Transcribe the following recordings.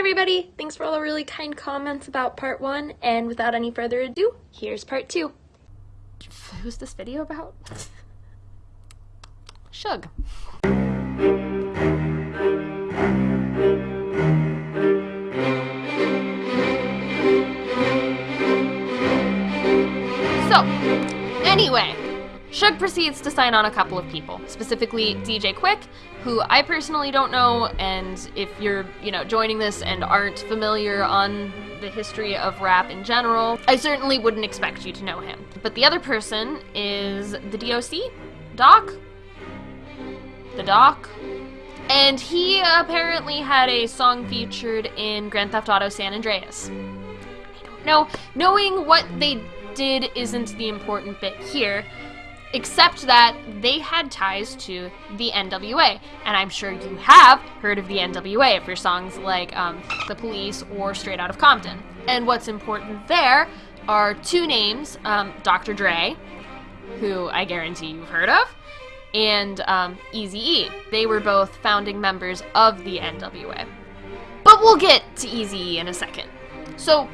everybody, thanks for all the really kind comments about part one, and without any further ado, here's part two. Who's this video about? Suge. So, anyway, Suge proceeds to sign on a couple of people, specifically hmm. DJ Quik, who I personally don't know, and if you're, you know, joining this and aren't familiar on the history of rap in general, I certainly wouldn't expect you to know him. But the other person is the DOC, Doc, the Doc, and he apparently had a song featured in Grand Theft Auto San Andreas. I don't know, knowing what they did isn't the important bit here except that they had ties to the NWA. And I'm sure you have heard of the NWA for songs like um, The Police or Straight Out of Compton. And what's important there are two names um, Dr. Dre, who I guarantee you've heard of, and um, Easy E. They were both founding members of the NWA. But we'll get to Easy E in a second. So,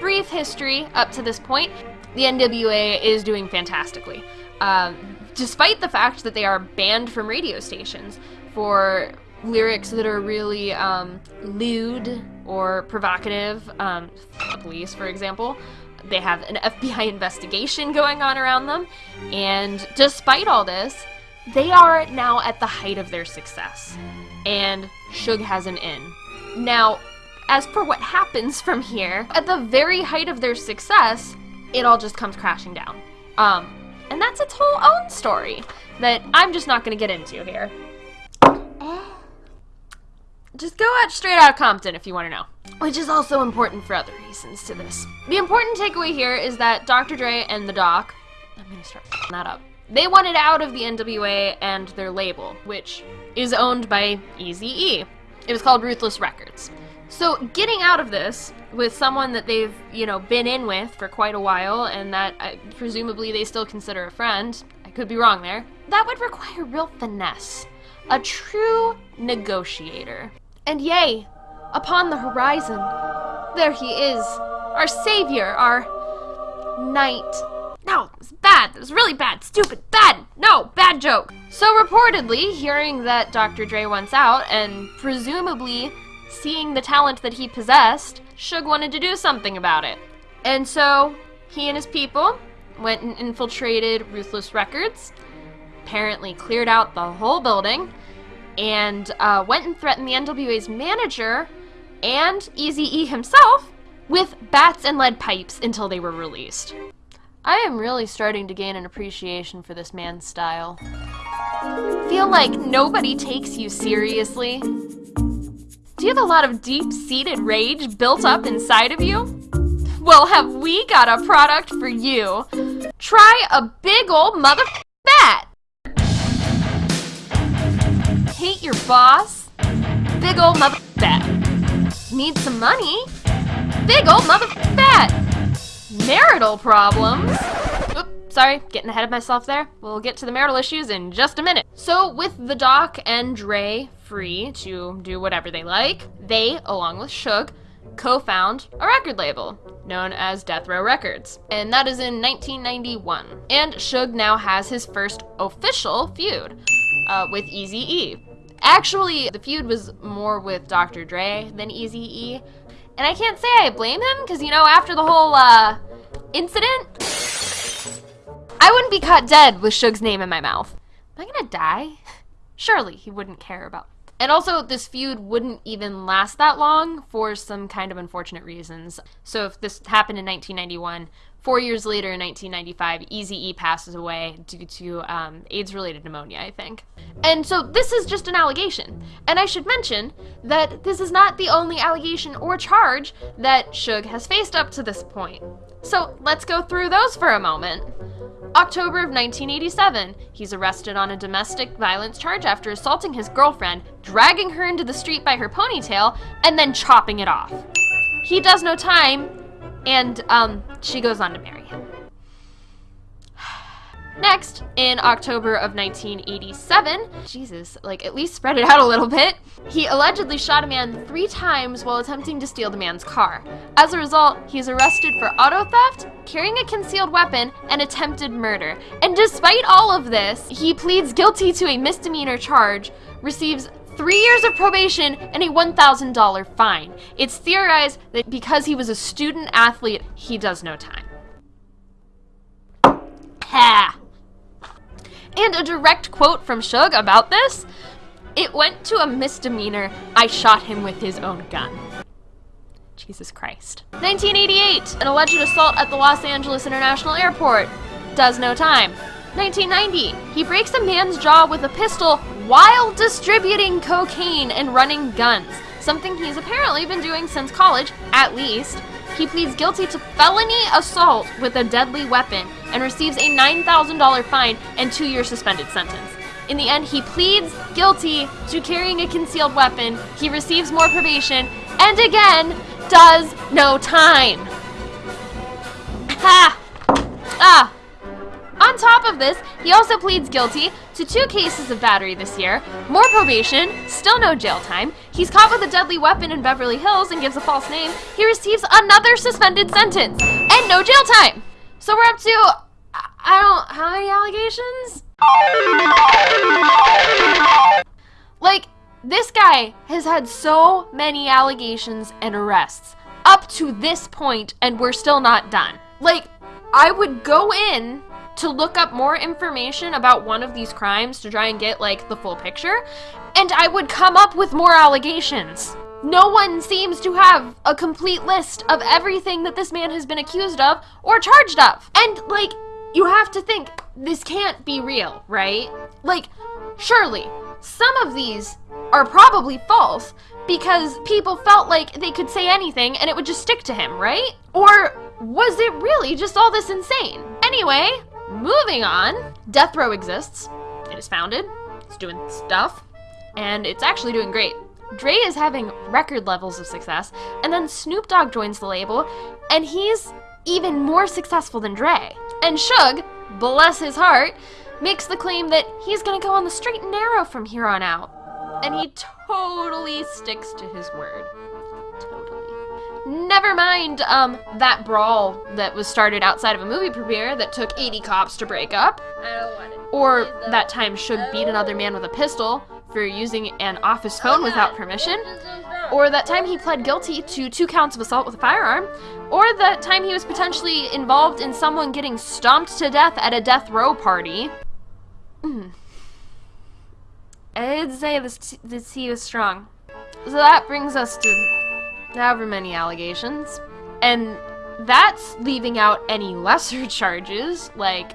brief history up to this point the NWA is doing fantastically. Um, despite the fact that they are banned from radio stations for lyrics that are really um, lewd or provocative, um, the police, for example. They have an FBI investigation going on around them, and despite all this, they are now at the height of their success. And Suge has an in. Now, as for what happens from here, at the very height of their success, it all just comes crashing down. Um, and that's its whole own story that I'm just not going to get into here. Uh. Just go watch Straight Outta Compton if you want to know. Which is also important for other reasons to this. The important takeaway here is that Dr. Dre and the Doc, I'm going to start that up, they wanted out of the NWA and their label, which is owned by Eazy-E. It was called Ruthless Records. So getting out of this with someone that they've, you know, been in with for quite a while and that uh, presumably they still consider a friend, I could be wrong there, that would require real finesse. A true negotiator. And yay, upon the horizon, there he is, our savior, our knight. No, it was bad. It was really bad. Stupid. Bad. No, bad joke. So reportedly, hearing that Dr. Dre wants out, and presumably seeing the talent that he possessed, Suge wanted to do something about it. And so, he and his people went and infiltrated Ruthless Records, apparently cleared out the whole building, and uh, went and threatened the NWA's manager and Eazy-E himself with bats and lead pipes until they were released. I am really starting to gain an appreciation for this man's style. Feel like nobody takes you seriously. Do you have a lot of deep-seated rage built up inside of you? Well, have we got a product for you? Try a big old mother bat! Hate your boss? Big old mother bat. Need some money? Big old mother bat. Marital problems? Sorry, getting ahead of myself there. We'll get to the marital issues in just a minute. So, with the Doc and Dre free to do whatever they like, they, along with Suge, co-found a record label known as Death Row Records, and that is in 1991. And Suge now has his first official feud uh, with Eazy-E. Actually, the feud was more with Dr. Dre than Eazy-E, and I can't say I blame him, because, you know, after the whole, uh, incident, I wouldn't be caught dead with Suge's name in my mouth. Am I gonna die? Surely he wouldn't care about and also, this feud wouldn't even last that long for some kind of unfortunate reasons. So if this happened in 1991, four years later in 1995, Easy E passes away due to um, AIDS-related pneumonia, I think. And so this is just an allegation. And I should mention that this is not the only allegation or charge that Suge has faced up to this point. So let's go through those for a moment. October of 1987, he's arrested on a domestic violence charge after assaulting his girlfriend, dragging her into the street by her ponytail, and then chopping it off. He does no time, and um, she goes on to marry. Next, in October of 1987, Jesus, like at least spread it out a little bit, he allegedly shot a man three times while attempting to steal the man's car. As a result, he's arrested for auto theft, carrying a concealed weapon, and attempted murder. And despite all of this, he pleads guilty to a misdemeanor charge, receives three years of probation, and a $1,000 fine. It's theorized that because he was a student athlete, he does no time. Ha! And a direct quote from Suge about this it went to a misdemeanor. I shot him with his own gun. Jesus Christ. 1988, an alleged assault at the Los Angeles International Airport. Does no time. 1990, he breaks a man's jaw with a pistol while distributing cocaine and running guns, something he's apparently been doing since college, at least. He pleads guilty to felony assault with a deadly weapon and receives a $9,000 fine and two year suspended sentence. In the end, he pleads guilty to carrying a concealed weapon. He receives more probation and again does no time. Ha! Ah! Of this, he also pleads guilty to two cases of battery this year, more probation, still no jail time. He's caught with a deadly weapon in Beverly Hills and gives a false name. He receives another suspended sentence and no jail time. So we're up to I don't how many allegations? Like this guy has had so many allegations and arrests up to this point and we're still not done. Like I would go in to look up more information about one of these crimes to try and get like the full picture, and I would come up with more allegations. No one seems to have a complete list of everything that this man has been accused of or charged of. And like, you have to think, this can't be real, right? Like, surely, some of these are probably false because people felt like they could say anything and it would just stick to him, right? Or was it really just all this insane? Anyway, Moving on, Death Row exists. It is founded, it's doing stuff, and it's actually doing great. Dre is having record levels of success, and then Snoop Dogg joins the label, and he's even more successful than Dre. And Suge, bless his heart, makes the claim that he's gonna go on the straight and narrow from here on out. And he totally sticks to his word. Never mind um, that brawl that was started outside of a movie premiere that took 80 cops to break up. Or that time Suge beat another man with a pistol for using an office phone without permission. Or that time he pled guilty to two counts of assault with a firearm. Or that time he was potentially involved in someone getting stomped to death at a death row party. Mm. I did say this, this he was strong. So that brings us to however many allegations. And that's leaving out any lesser charges, like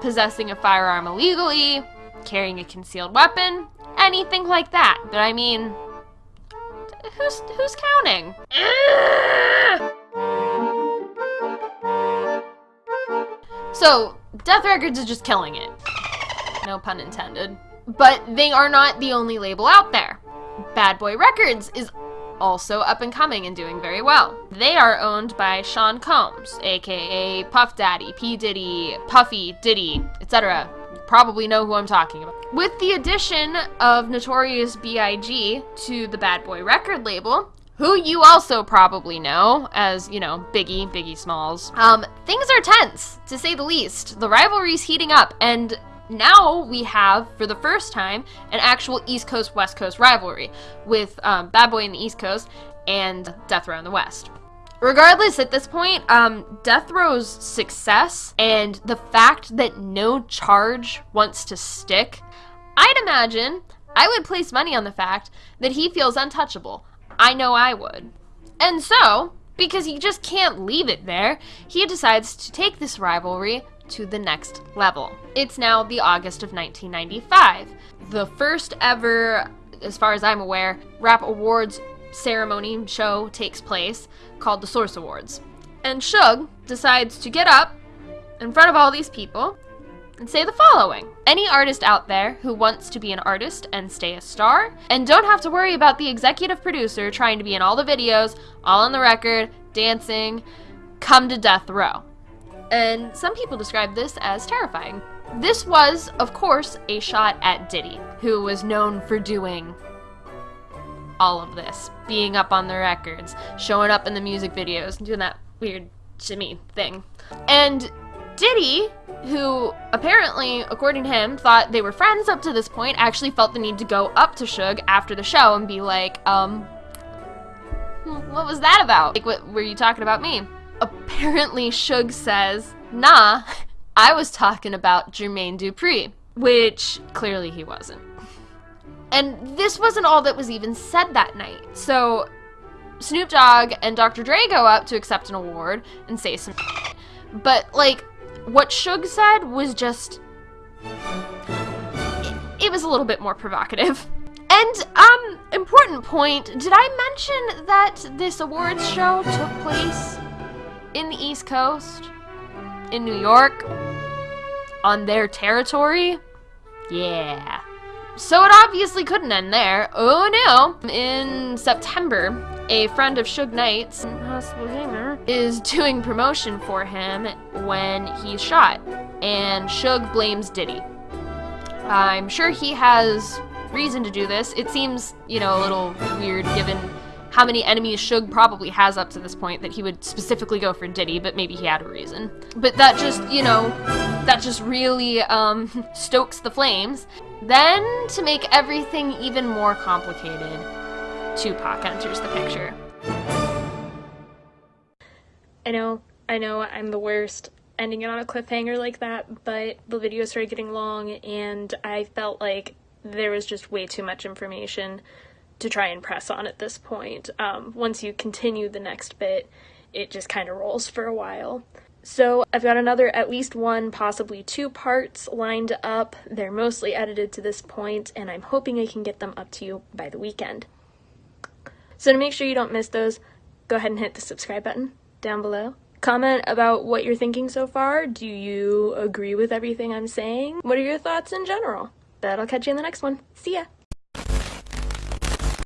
possessing a firearm illegally, carrying a concealed weapon, anything like that. But I mean, who's who's counting? So, Death Records is just killing it. No pun intended. But they are not the only label out there. Bad Boy Records is also up and coming and doing very well. They are owned by Sean Combs, aka Puff Daddy, P. Diddy, Puffy, Diddy, etc. Probably know who I'm talking about. With the addition of Notorious B.I.G. to the Bad Boy record label, who you also probably know as, you know, Biggie, Biggie Smalls. Um, things are tense, to say the least. The rivalry's heating up, and now we have, for the first time, an actual East Coast West Coast rivalry with um, Bad Boy in the East Coast and Death Row in the West. Regardless, at this point, um, Death Row's success and the fact that no charge wants to stick, I'd imagine I would place money on the fact that he feels untouchable. I know I would. And so, because he just can't leave it there, he decides to take this rivalry to the next level. It's now the August of 1995. The first ever, as far as I'm aware, rap awards ceremony show takes place called the Source Awards. And Suge decides to get up in front of all these people and say the following Any artist out there who wants to be an artist and stay a star, and don't have to worry about the executive producer trying to be in all the videos, all on the record, dancing, come to Death Row. And some people describe this as terrifying. This was, of course, a shot at Diddy, who was known for doing all of this, being up on the records, showing up in the music videos, and doing that weird shimmy thing. And Diddy, who apparently, according to him, thought they were friends up to this point, actually felt the need to go up to Suge after the show and be like, um, what was that about? Like, what were you talking about me? Apparently, Suge says, nah, I was talking about Jermaine Dupri, which clearly he wasn't. And this wasn't all that was even said that night. So Snoop Dogg and Dr. Dre go up to accept an award and say some but like what Suge said was just it was a little bit more provocative. And um important point, did I mention that this awards show took place in the East Coast? In New York? On their territory? Yeah. So it obviously couldn't end there. Oh no! In September, a friend of Suge Knight's, Gamer, is doing promotion for him when he's shot, and Suge blames Diddy. I'm sure he has reason to do this. It seems, you know, a little weird given how many enemies Suge probably has up to this point that he would specifically go for Diddy, but maybe he had a reason. But that just, you know, that just really um, stokes the flames. Then, to make everything even more complicated, Tupac enters the picture. I know, I know I'm the worst ending it on a cliffhanger like that, but the video started getting long and I felt like there was just way too much information to try and press on at this point. Um, once you continue the next bit, it just kind of rolls for a while. So I've got another at least one, possibly two parts lined up. They're mostly edited to this point, and I'm hoping I can get them up to you by the weekend. So to make sure you don't miss those, go ahead and hit the subscribe button down below. Comment about what you're thinking so far. Do you agree with everything I'm saying? What are your thoughts in general? But I'll catch you in the next one. See ya!